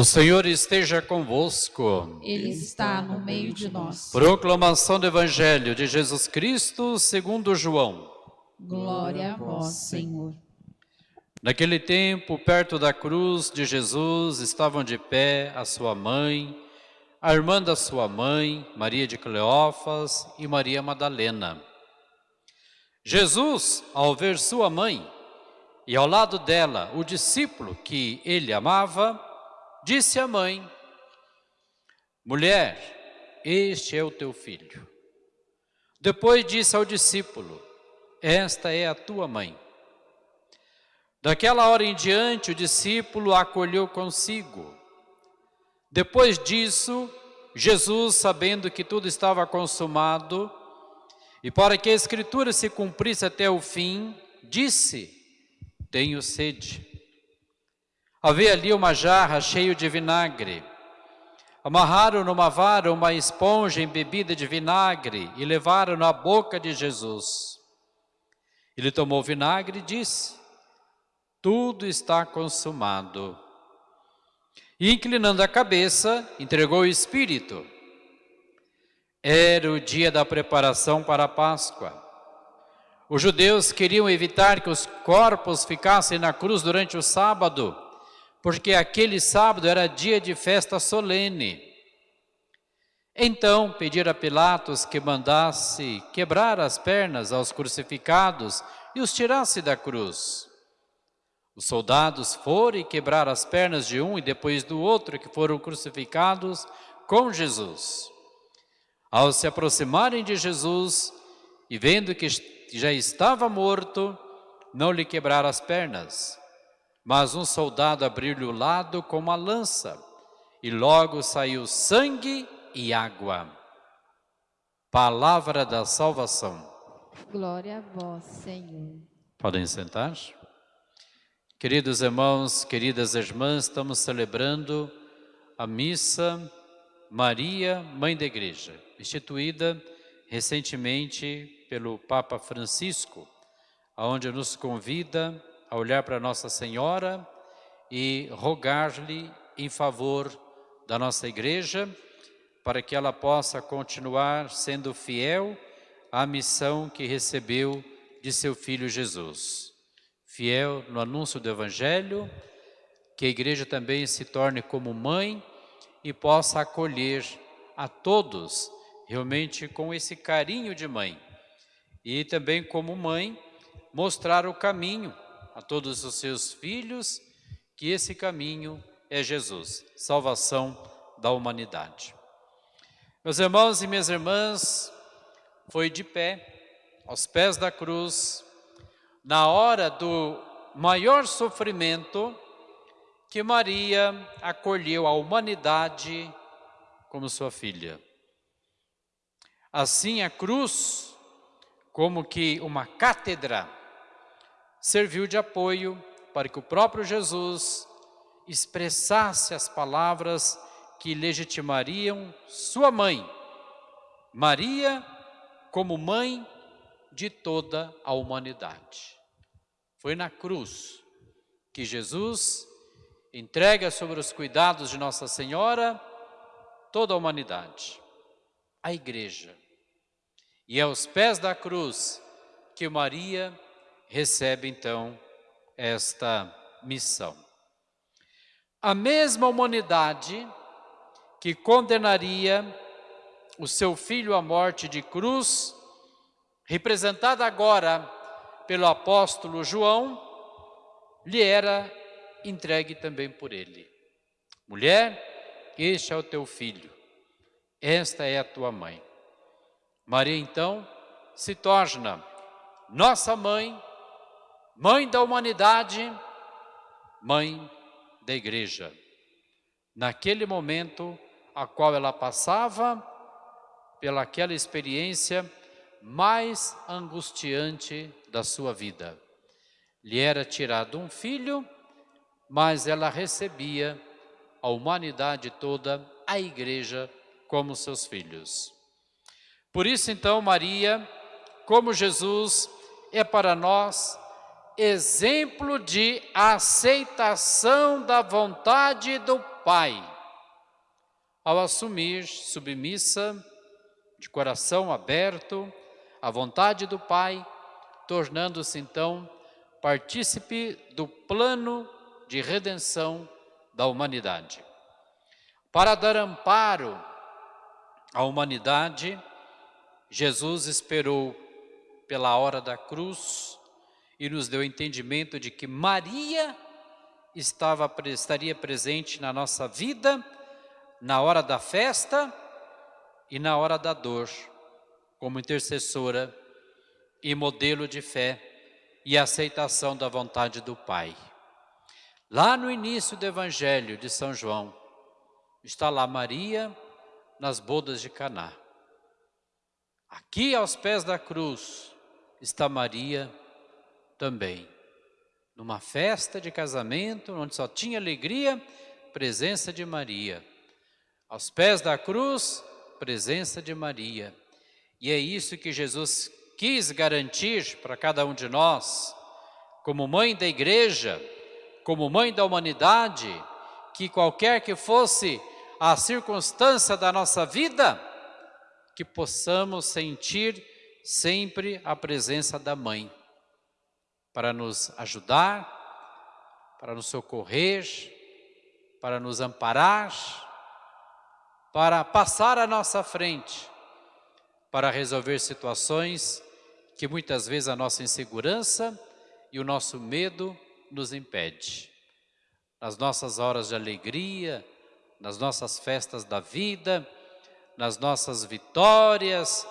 O Senhor esteja convosco. Ele está no meio de nós. Proclamação do Evangelho de Jesus Cristo segundo João. Glória a vós, Senhor. Naquele tempo, perto da cruz de Jesus, estavam de pé a sua mãe, a irmã da sua mãe, Maria de Cleófas e Maria Madalena. Jesus, ao ver sua mãe e ao lado dela o discípulo que ele amava, disse à mãe, Mulher, este é o teu filho. Depois disse ao discípulo, Esta é a tua mãe. Daquela hora em diante, o discípulo a acolheu consigo. Depois disso, Jesus, sabendo que tudo estava consumado, e para que a Escritura se cumprisse até o fim, disse, tenho sede. Havia ali uma jarra cheia de vinagre. Amarraram numa vara uma esponja embebida de vinagre e levaram à boca de Jesus. Ele tomou o vinagre e disse, tudo está consumado. E inclinando a cabeça, entregou o Espírito. Era o dia da preparação para a Páscoa. Os judeus queriam evitar que os corpos ficassem na cruz durante o sábado, porque aquele sábado era dia de festa solene. Então pediram a Pilatos que mandasse quebrar as pernas aos crucificados e os tirasse da cruz. Os soldados foram e quebraram as pernas de um e depois do outro que foram crucificados com Jesus. Ao se aproximarem de Jesus e vendo que já estava morto, não lhe quebraram as pernas. Mas um soldado abriu-lhe o lado com uma lança e logo saiu sangue e água. Palavra da salvação. Glória a vós, Senhor. Podem sentar. Queridos irmãos, queridas irmãs, estamos celebrando a missa Maria, Mãe da Igreja, instituída recentemente pelo Papa Francisco, onde nos convida a olhar para Nossa Senhora e rogar-lhe em favor da nossa igreja, para que ela possa continuar sendo fiel à missão que recebeu de seu Filho Jesus. Fiel no anúncio do Evangelho, que a igreja também se torne como mãe e possa acolher a todos, realmente com esse carinho de mãe. E também como mãe, mostrar o caminho a todos os seus filhos, que esse caminho é Jesus, salvação da humanidade. Meus irmãos e minhas irmãs, foi de pé, aos pés da cruz, na hora do maior sofrimento, que Maria acolheu a humanidade como sua filha. Assim, a cruz, como que uma cátedra, serviu de apoio para que o próprio Jesus expressasse as palavras que legitimariam sua mãe, Maria, como mãe de toda a humanidade. Foi na cruz que Jesus entrega sobre os cuidados de Nossa Senhora toda a humanidade, a igreja. E é aos pés da cruz que Maria recebe então esta missão. A mesma humanidade que condenaria o seu filho à morte de cruz, representada agora pelo apóstolo João, lhe era entregue também por ele. Mulher, este é o teu filho, esta é a tua mãe. Maria então se torna nossa mãe, mãe da humanidade, mãe da igreja. naquele momento a qual ela passava, pela aquela experiência mais angustiante da sua vida. Lhe era tirado um filho, mas ela recebia a humanidade toda, a igreja, como seus filhos. Por isso, então, Maria, como Jesus, é para nós exemplo de aceitação da vontade do Pai, ao assumir submissa, de coração aberto, à vontade do Pai, tornando-se então partícipe do plano de redenção da humanidade. Para dar amparo à humanidade, Jesus esperou pela hora da cruz e nos deu entendimento de que Maria estava, estaria presente na nossa vida, na hora da festa e na hora da dor, como intercessora e modelo de fé e aceitação da vontade do Pai. Lá no início do Evangelho de São João, está lá Maria nas bodas de Caná. Aqui aos pés da cruz está Maria também. Numa festa de casamento, onde só tinha alegria, presença de Maria. Aos pés da cruz, presença de Maria. E é isso que Jesus quis garantir para cada um de nós, como mãe da igreja, como mãe da humanidade, que qualquer que fosse a circunstância da nossa vida, que possamos sentir sempre a presença da mãe, para nos ajudar, para nos socorrer, para nos amparar, para passar à nossa frente, para resolver situações que muitas vezes a nossa insegurança e o nosso medo nos impede. Nas nossas horas de alegria, nas nossas festas da vida, nas nossas vitórias,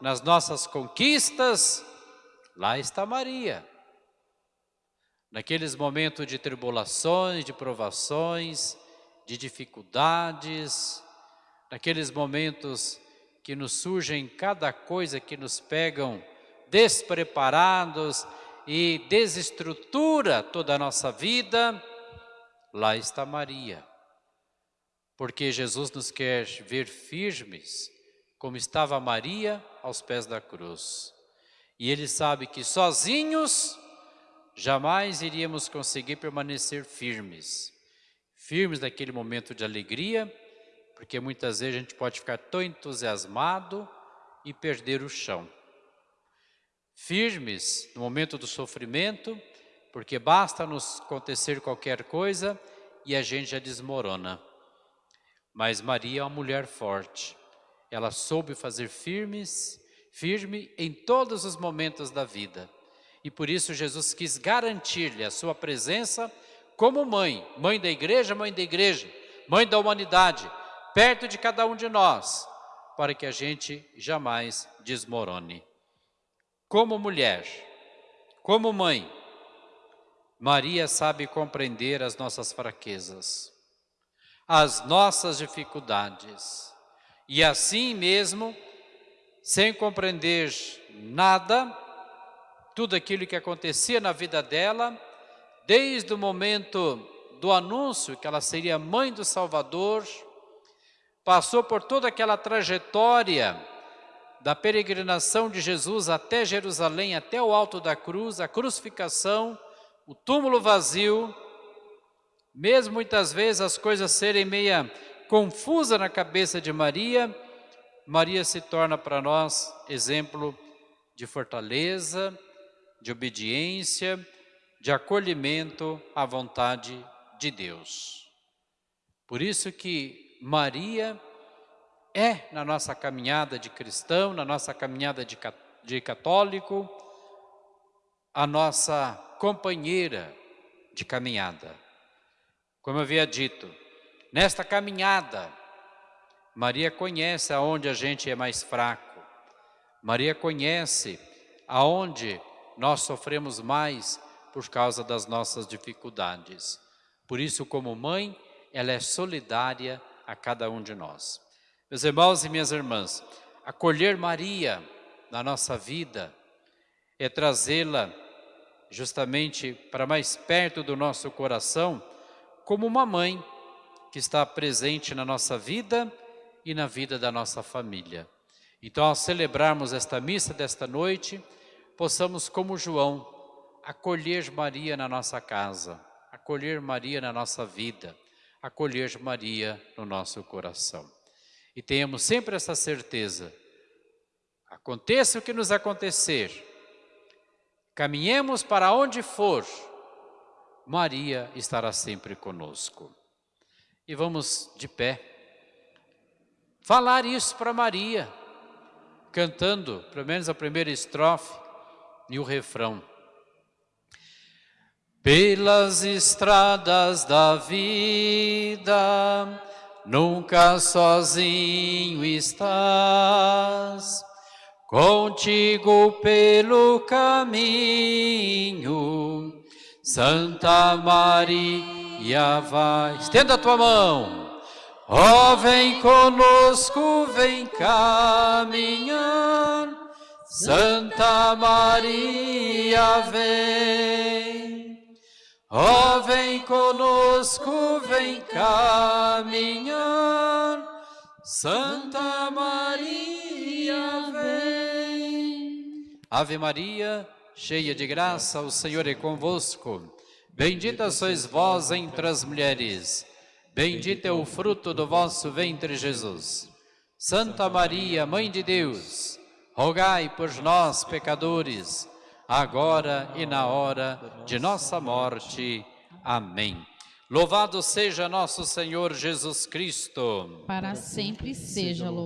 nas nossas conquistas, lá está Maria. Naqueles momentos de tribulações, de provações, de dificuldades, naqueles momentos que nos surgem cada coisa que nos pegam despreparados e desestrutura toda a nossa vida, lá está Maria. Porque Jesus nos quer ver firmes, como estava Maria aos pés da cruz. E Ele sabe que sozinhos jamais iríamos conseguir permanecer firmes. Firmes naquele momento de alegria, porque muitas vezes a gente pode ficar tão entusiasmado e perder o chão. Firmes no momento do sofrimento, porque basta nos acontecer qualquer coisa e a gente já desmorona. Mas Maria é uma mulher forte. Ela soube fazer firmes, firme em todos os momentos da vida. E por isso Jesus quis garantir-lhe a sua presença como mãe, mãe da igreja, mãe da igreja, mãe da humanidade, perto de cada um de nós, para que a gente jamais desmorone. Como mulher, como mãe, Maria sabe compreender as nossas fraquezas, as nossas dificuldades, e assim mesmo, sem compreender nada, tudo aquilo que acontecia na vida dela, desde o momento do anúncio que ela seria mãe do Salvador, passou por toda aquela trajetória da peregrinação de Jesus até Jerusalém, até o alto da cruz, a crucificação, o túmulo vazio, mesmo muitas vezes as coisas serem meia confusa na cabeça de Maria, Maria se torna para nós exemplo de fortaleza, de obediência, de acolhimento à vontade de Deus. Por isso que Maria é na nossa caminhada de cristão, na nossa caminhada de, católico, a nossa companheira de caminhada. Como eu havia dito, nesta caminhada, Maria conhece aonde a gente é mais fraco. Maria conhece aonde nós sofremos mais por causa das nossas dificuldades. Por isso, como mãe, ela é solidária a cada um de nós. Meus irmãos e minhas irmãs, acolher Maria na nossa vida é trazê-la justamente para mais perto do nosso coração, como uma mãe que está presente na nossa vida e na vida da nossa família. Então, ao celebrarmos esta missa desta noite, possamos, como João, acolher Maria na nossa casa, acolher Maria na nossa vida, acolher Maria no nosso coração. E tenhamos sempre essa certeza, aconteça o que nos acontecer, caminhemos para onde for, Maria estará sempre conosco. E vamos de pé, falar isso para Maria, cantando, pelo menos a primeira estrofe e o refrão. Pelas estradas da vida, nunca sozinho estás, contigo pelo caminho, Santa Maria vai. Estenda a tua mão. Ó, oh, vem conosco, vem caminhar, Santa Maria vem. Ó, oh, vem conosco, vem caminhar, Santa Maria vem. Ave Maria, cheia de graça, o Senhor é convosco. Bendita sois vós entre as mulheres Bendito é o fruto do vosso ventre, Jesus. Santa Maria, Mãe de Deus, rogai por nós, pecadores, agora e na hora de nossa morte. Amém. Louvado seja nosso Senhor Jesus Cristo. Para sempre seja louvado.